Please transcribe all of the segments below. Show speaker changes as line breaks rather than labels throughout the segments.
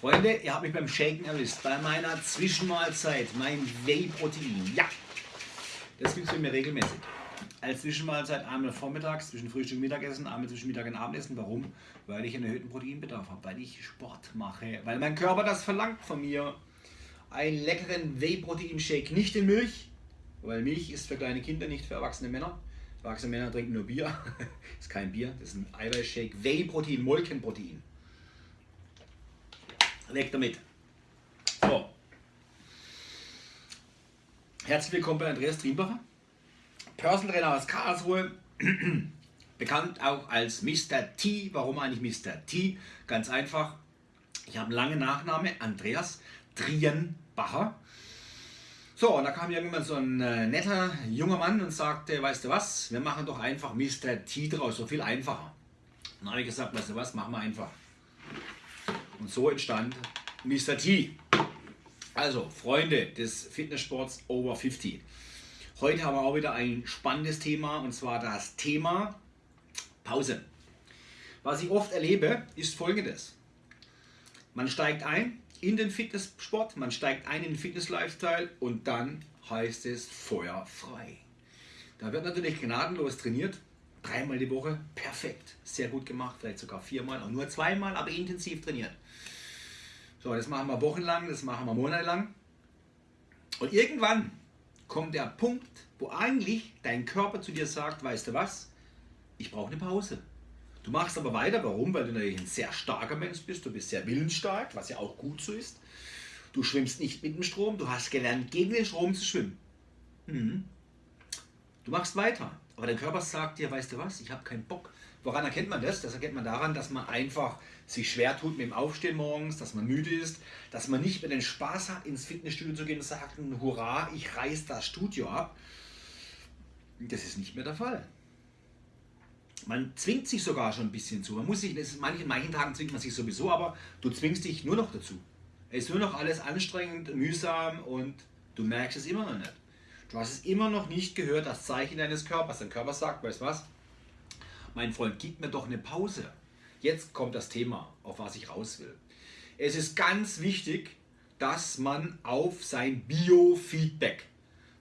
Freunde, ihr habt mich beim Shaken erwischt. Bei meiner Zwischenmahlzeit, mein Whey-Protein. Ja, das gibt es bei mir regelmäßig. Als Zwischenmahlzeit einmal vormittags, zwischen Frühstück und Mittagessen, einmal zwischen Mittag und Abendessen. Warum? Weil ich einen erhöhten Proteinbedarf habe, weil ich Sport mache, weil mein Körper das verlangt von mir. Einen leckeren Whey-Protein-Shake, nicht in Milch, weil Milch ist für kleine Kinder, nicht für erwachsene Männer. Erwachsene Männer trinken nur Bier. ist kein Bier, das ist ein Eiweißshake. Whey-Protein, Molkenprotein. Weg damit. So. Herzlich willkommen bei Andreas Triembacher. Personal Trainer aus Karlsruhe. Bekannt auch als Mr. T. Warum eigentlich Mr. T? Ganz einfach. Ich habe einen langen Nachname, Andreas Trienbacher. So, und da kam irgendwann so ein äh, netter junger Mann und sagte, weißt du was, wir machen doch einfach Mr. T draus, so viel einfacher. Dann habe ich gesagt, weißt du was, machen wir einfach. Und so entstand Mr. T. Also, Freunde des Fitnesssports over 50. Heute haben wir auch wieder ein spannendes Thema und zwar das Thema Pause. Was ich oft erlebe, ist folgendes. Man steigt ein in den Fitnesssport, man steigt ein in den Fitness-Lifestyle und dann heißt es Feuer frei. Da wird natürlich gnadenlos trainiert, dreimal die Woche, perfekt, sehr gut gemacht, vielleicht sogar viermal, und nur zweimal, aber intensiv trainiert. So, das machen wir wochenlang, das machen wir monatelang. Und irgendwann kommt der Punkt, wo eigentlich dein Körper zu dir sagt, weißt du was, ich brauche eine Pause. Du machst aber weiter, warum? Weil du natürlich ein sehr starker Mensch bist, du bist sehr willensstark, was ja auch gut so ist. Du schwimmst nicht mit dem Strom, du hast gelernt, gegen den Strom zu schwimmen. Mhm. Du machst weiter, aber dein Körper sagt dir, weißt du was, ich habe keinen Bock. Woran erkennt man das? Das erkennt man daran, dass man einfach sich schwer tut mit dem Aufstehen morgens, dass man müde ist, dass man nicht mehr den Spaß hat, ins Fitnessstudio zu gehen und sagt, hurra, ich reiß das Studio ab. Das ist nicht mehr der Fall. Man zwingt sich sogar schon ein bisschen zu. Man muss sich, das ist manchen, manchen Tagen zwingt man sich sowieso, aber du zwingst dich nur noch dazu. Es ist nur noch alles anstrengend, mühsam und du merkst es immer noch nicht. Du hast es immer noch nicht gehört, das Zeichen deines Körpers. Dein Körper sagt, weißt du was? Mein Freund, gib mir doch eine Pause. Jetzt kommt das Thema, auf was ich raus will. Es ist ganz wichtig, dass man auf sein Biofeedback.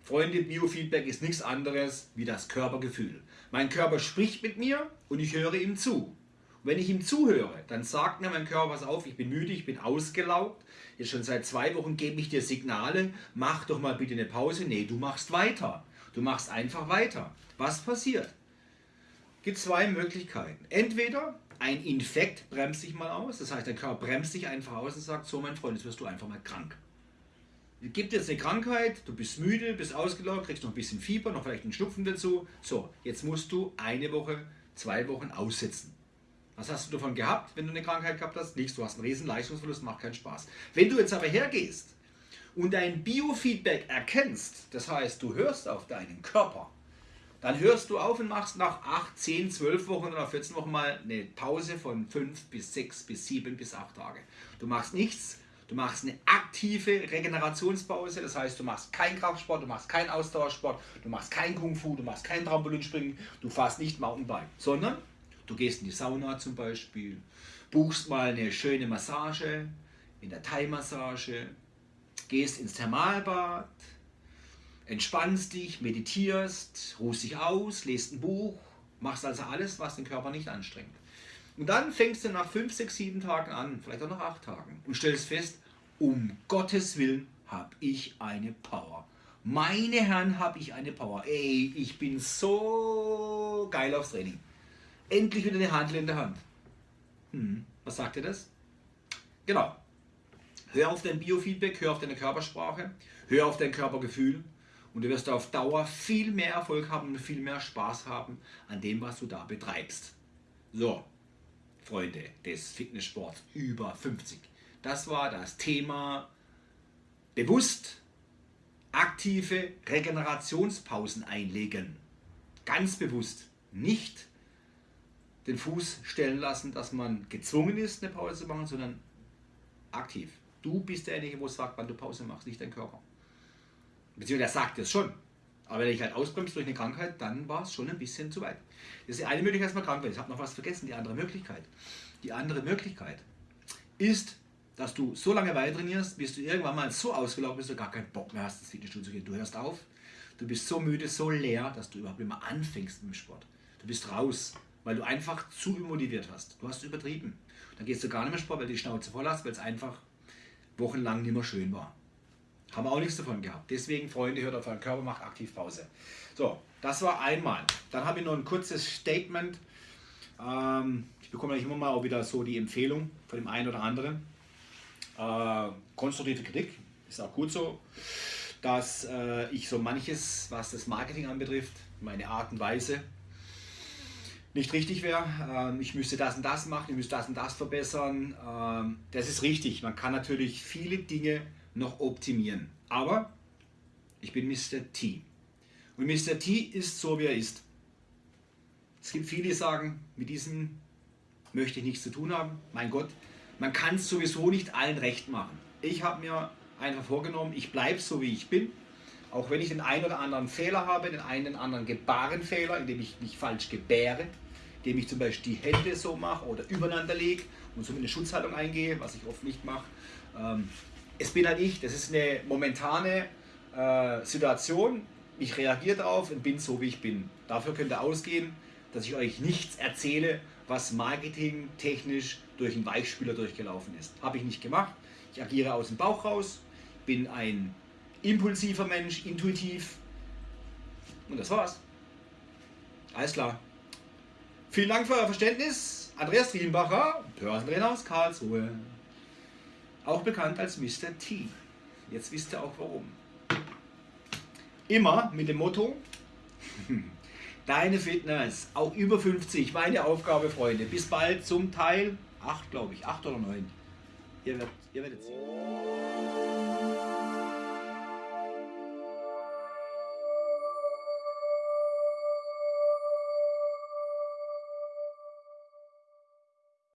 Freunde, Biofeedback ist nichts anderes wie das Körpergefühl. Mein Körper spricht mit mir und ich höre ihm zu. Wenn ich ihm zuhöre, dann sagt mir mein Körper, pass auf, ich bin müde, ich bin ausgelaugt. Jetzt schon seit zwei Wochen gebe ich dir Signale, mach doch mal bitte eine Pause. Nee, du machst weiter. Du machst einfach weiter. Was passiert? gibt zwei Möglichkeiten. Entweder ein Infekt bremst dich mal aus, das heißt, der Körper bremst dich einfach aus und sagt, so mein Freund, jetzt wirst du einfach mal krank. Es gibt jetzt eine Krankheit, du bist müde, bist ausgelaugt, kriegst noch ein bisschen Fieber, noch vielleicht einen Schnupfen dazu. So, jetzt musst du eine Woche, zwei Wochen aussetzen. Was hast du davon gehabt, wenn du eine Krankheit gehabt hast? Nichts, du hast einen riesen Leistungsverlust, macht keinen Spaß. Wenn du jetzt aber hergehst und dein Biofeedback erkennst, das heißt, du hörst auf deinen Körper, dann hörst du auf und machst nach 8, 10, 12 Wochen oder 14 Wochen mal eine Pause von 5 bis 6 bis 7 bis 8 Tage. Du machst nichts, du machst eine aktive Regenerationspause, das heißt, du machst keinen Kraftsport, du machst keinen Ausdauersport, du machst kein Kung Fu, du machst kein Trampolinspringen, du fährst nicht Mountainbike, sondern du gehst in die Sauna zum Beispiel, buchst mal eine schöne Massage, in der Thai-Massage, gehst ins Thermalbad, entspannst dich, meditierst, ruhst dich aus, lest ein Buch, machst also alles, was den Körper nicht anstrengt. Und dann fängst du nach 5, 6, 7 Tagen an, vielleicht auch nach 8 Tagen und stellst fest, um Gottes Willen habe ich eine Power. Meine Herren, habe ich eine Power. Ey, ich bin so geil aufs Training. Endlich wieder eine Handel in der Hand. Hm, was sagt ihr das? Genau. Hör auf dein Biofeedback, hör auf deine Körpersprache, hör auf dein Körpergefühl und du wirst auf Dauer viel mehr Erfolg haben und viel mehr Spaß haben an dem, was du da betreibst. So, Freunde des Fitnesssports über 50. Das war das Thema bewusst aktive Regenerationspausen einlegen. Ganz bewusst. Nicht den Fuß stellen lassen, dass man gezwungen ist, eine Pause zu machen, sondern aktiv. Du bist derjenige, wo sagt, wann du Pause machst, nicht dein Körper. Beziehungsweise er sagt es schon. Aber wenn ich halt ausbremse durch eine Krankheit, dann war es schon ein bisschen zu weit. Das ist die eine Möglichkeit, dass man krank wird. Ich habe noch was vergessen, die andere Möglichkeit. Die andere Möglichkeit ist, dass du so lange weiter trainierst, bis du irgendwann mal so ausgelaugt bist, dass du gar keinen Bock mehr hast, ins Fitnessstudio zu gehen. Du hörst auf, du bist so müde, so leer, dass du überhaupt nicht mehr anfängst mit dem Sport. Du bist raus, weil du einfach zu motiviert hast. Du hast übertrieben. Dann gehst du gar nicht mehr Sport, weil du die Schnauze voll hast, weil es einfach wochenlang nicht mehr schön war. Haben wir auch nichts davon gehabt. Deswegen, Freunde, hört auf euren Körper, macht aktiv Pause. So, das war einmal. Dann habe ich noch ein kurzes Statement. Ähm, ich bekomme eigentlich immer mal auch wieder so die Empfehlung von dem einen oder anderen. Äh, konstruktive Kritik ist auch gut so, dass äh, ich so manches, was das Marketing anbetrifft, meine Art und Weise, nicht richtig wäre. Ähm, ich müsste das und das machen, ich müsste das und das verbessern. Ähm, das ist richtig. Man kann natürlich viele Dinge noch optimieren. Aber ich bin Mr. T. Und Mr. T ist so, wie er ist. Es gibt viele, die sagen, mit diesem möchte ich nichts zu tun haben. Mein Gott, man kann es sowieso nicht allen recht machen. Ich habe mir einfach vorgenommen, ich bleibe so, wie ich bin. Auch wenn ich den einen oder anderen Fehler habe, den einen oder anderen Gebärenfehler, indem ich mich falsch gebäre, indem ich zum Beispiel die Hände so mache oder übereinander lege und so mit einer Schutzhaltung eingehe, was ich oft nicht mache. Ähm, es bin halt ich, das ist eine momentane äh, Situation. Ich reagiere darauf und bin so, wie ich bin. Dafür könnt ihr ausgehen, dass ich euch nichts erzähle, was marketingtechnisch durch einen Weichspüler durchgelaufen ist. Habe ich nicht gemacht. Ich agiere aus dem Bauch raus, bin ein impulsiver Mensch, intuitiv. Und das war's. Alles klar. Vielen Dank für euer Verständnis. Andreas Trienbacher, Börsentrainer aus Karlsruhe. Auch bekannt als Mr. T. Jetzt wisst ihr auch warum. Immer mit dem Motto, deine Fitness, auch über 50, meine Aufgabe, Freunde. Bis bald zum Teil 8, glaube ich, 8 oder 9. Ihr werdet, ihr werdet sehen.